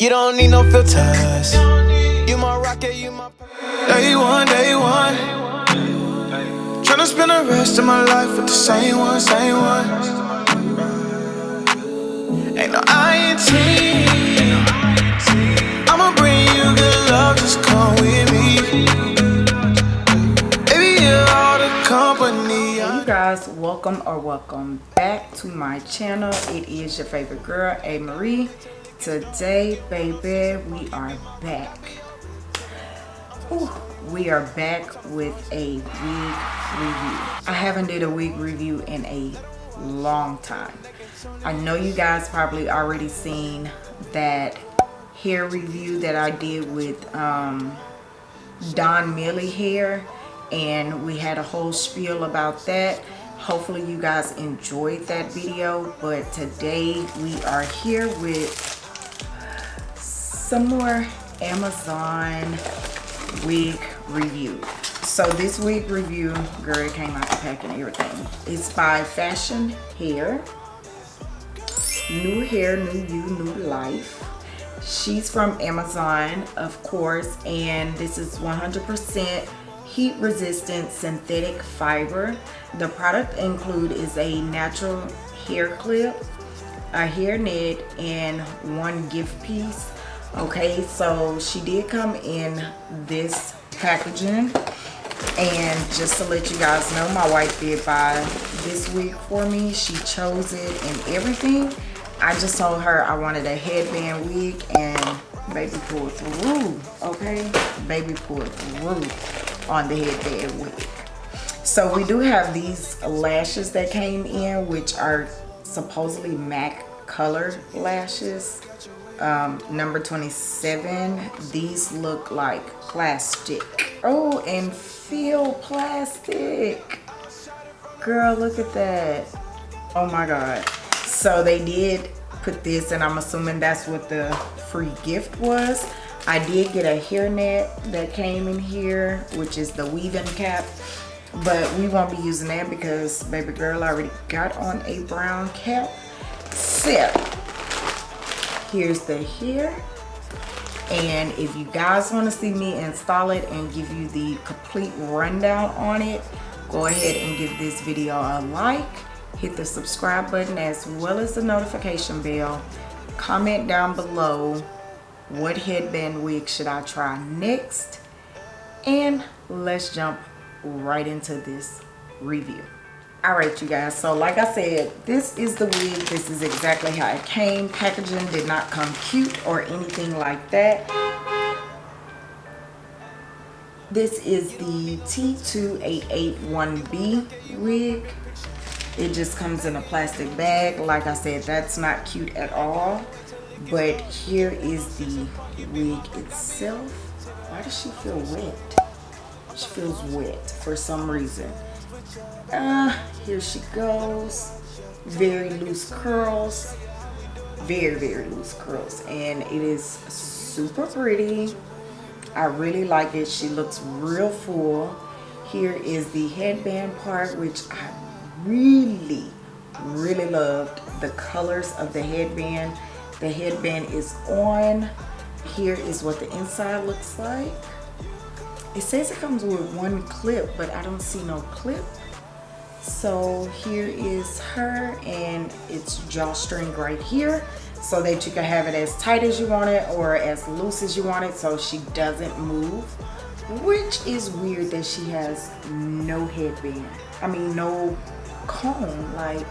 You don't need no filters. You my rocket, you my. Day one, day one. Tryna spend the rest of my life with the same one, same one. Ain't no INT. I'ma bring you good love, just come with me. Baby, you're all the company. you guys welcome or welcome back to my channel it is your favorite girl a marie today baby we are back. Ooh, we are back with a wig review. I haven't did a wig review in a long time. I know you guys probably already seen that hair review that i did with um don millie hair and we had a whole spiel about that. Hopefully you guys enjoyed that video but today we are here with some more amazon wig review. So this wig review girl it came out the pack and everything. It's by fashion hair. New hair new you new life. She's from amazon of course and this is 100 percent heat resistant synthetic fiber. The product include is a natural hair clip a hair net and one gift piece okay so she did come in this packaging. And just to let you guys know my wife did buy this wig for me. She chose it and everything. I just told her i wanted a headband wig and baby pulled through okay? Baby pulled through on the headband wig. So we do have these lashes that came in which are supposedly mac color lashes um, number 27 these look like plastic oh and feel plastic girl look at that oh my god so they did put this and i'm assuming that's what the free gift was I did get a hairnet that came in here, which is the weaving cap. But we won't be using that because baby girl already got on a brown cap. So, here's the hair. And if you guys want to see me install it and give you the complete rundown on it, go ahead and give this video a like. Hit the subscribe button as well as the notification bell. Comment down below what headband wig should I try next and let's jump right into this review all right you guys so like i said this is the wig. This is exactly how it came. Packaging did not come cute or anything like that. This is the t2881b wig. It just comes in a plastic bag. Like i said that's not cute at all. But here is the wig itself. Why does she feel wet? She feels wet for some reason uh here she goes. Very loose curls. Very very loose curls. And it is super pretty. I really like it. She looks real full. Here is the headband part which i really really loved the colors of the headband. The headband is on. Here is what the inside looks like. It says it comes with one clip but i don't see no clip so here is her and it's drawstring right here. So that you can have it as tight as you want it or as loose as you want it so she doesn't move which is weird that she has no headband. I mean no comb like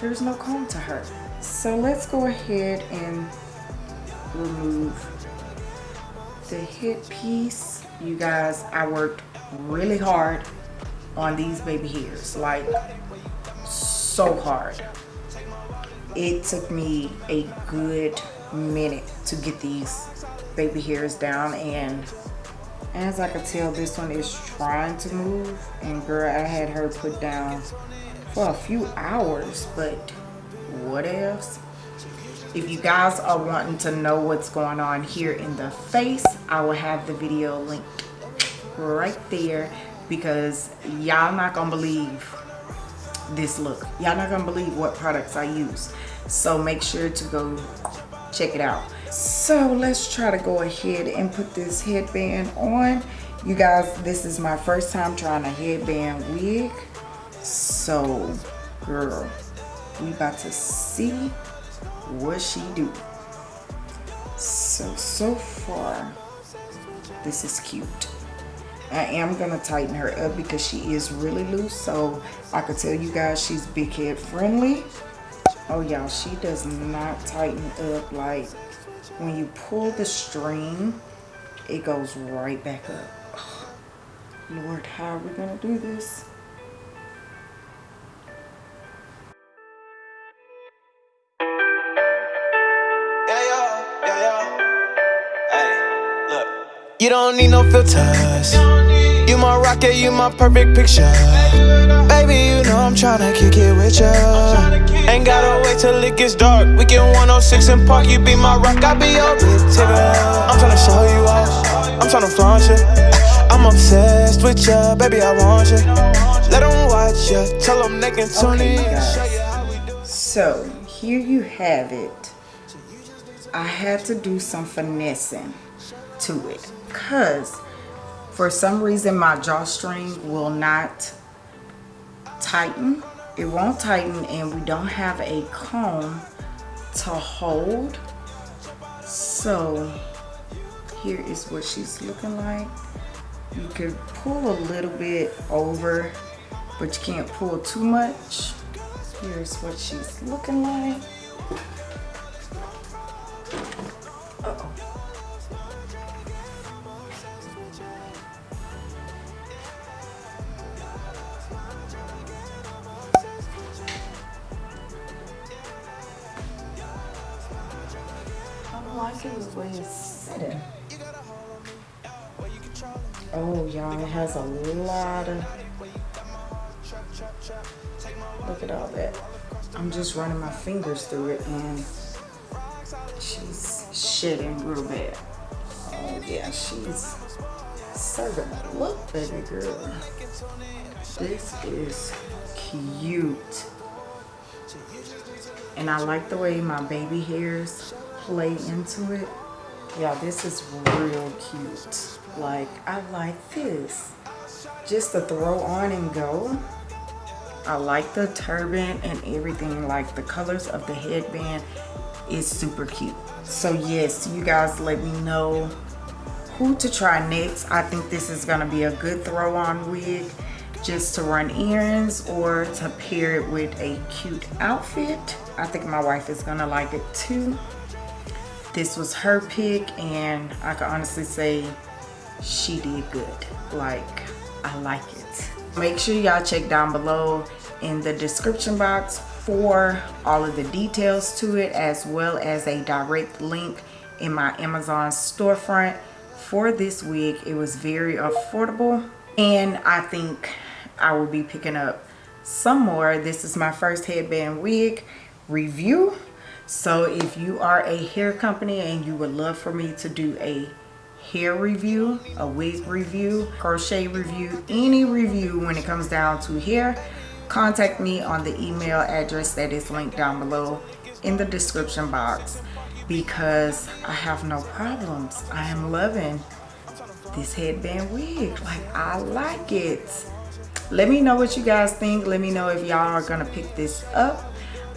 there's no comb to her. So let's go ahead and remove the headpiece you guys i worked really hard on these baby hairs like so hard. It took me a good minute to get these baby hairs down and as I could tell this one is trying to move. And girl I had her put down for a few hours but what else? If you guys are wanting to know what's going on here in the face i will have the video linked right there because y'all not gonna believe this look y'all not gonna believe what products i use so make sure to go check it out So let's try to go ahead and put this headband on. You guys, this is my first time trying a headband wig. So, girl, we about to see what she do. So, so far, this is cute. I am gonna tighten her up because she is really loose. So I could tell you guys she's big head friendly. Oh y'all, she does not tighten up like when you pull the string, it goes right back up. Lord, how are we gonna do this? You don't need no filters. You my rocket, you my perfect picture. Baby, you know I'm tryna kick it with ya. Ain't gotta wait till it gets dark. We get 106 and Park, you be my rock, I be your big ticket. I'm tryna show you off, I'm tryna flaunt you. I'm obsessed with ya, baby, I want you. Let them watch ya, tell them they can tune Okay, in. guys. Show you how we do. So here you have it. I had to do some finessing to it because for some reason my drawstring will not tighten. It won't tighten and we don't have a comb to hold. So here is what she's looking like. You can pull a little bit over, but you can't pull too much. Here's what she's looking like. Oh, y'all, it has a lot of. Look at all that. I'm just running my fingers through it and she's shedding real bad. Oh, yeah, she's serving a look, baby girl. This is cute. And I like the way my baby hairs play into it. Yeah, this is real cute. Like, I like this. Just to throw on and go. I like the turban and everything. Like, the colors of the headband is super cute. So, yes, you guys let me know who to try next. I think this is going to be a good throw on wig just to run errands or to pair it with a cute outfit. I think my wife is going to like it too. This was her pick and I can honestly say she did good. Like, I like it. Make sure y'all check down below in the description box for all of the details to it as well as a direct link in my Amazon storefront for this wig. It was very affordable and I think I will be picking up some more. This is my first headband wig review. So if you are a hair company and you would love for me to do a hair review, a wig review, crochet review, any review when it comes down to hair, contact me on the email address that is linked down below in the description box because I have no problems. I am loving this headband wig. Like, I like it. Let me know what you guys think. Let me know if y'all are gonna pick this up.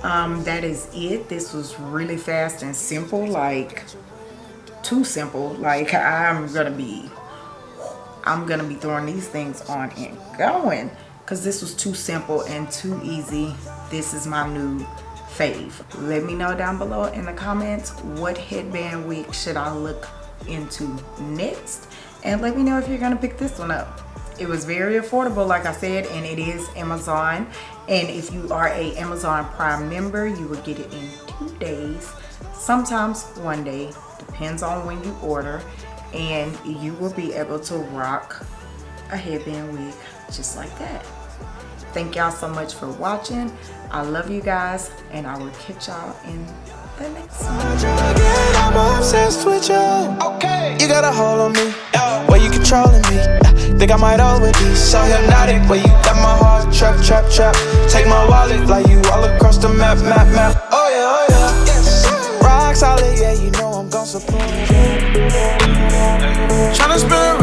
Um, that is it. This was really fast and simple. Like, too simple. Like, I'm gonna be, I'm gonna be throwing these things on and going. Cause this was too simple and too easy. This is my new fave. Let me know down below in the comments what headband wig should I look into next and let me know if you're gonna pick this one up it was very affordable like i said and it is amazon and if you are a amazon prime member you will get it in two days sometimes one day depends on when you order and you will be able to rock a headband wig just like that thank y'all so much for watching i love you guys and i will catch y'all in the next one Again, I'm obsessed with you. Okay. You got a hold on me. Controlling me. Uh, think I might overdose. So hypnotic. Where you got my heart trap, trap, trap. Take my wallet, fly you all across the map, map, map. Oh yeah, oh yeah. Yes. Rock solid, yeah, you know I'm gon' support. you. Tryna spend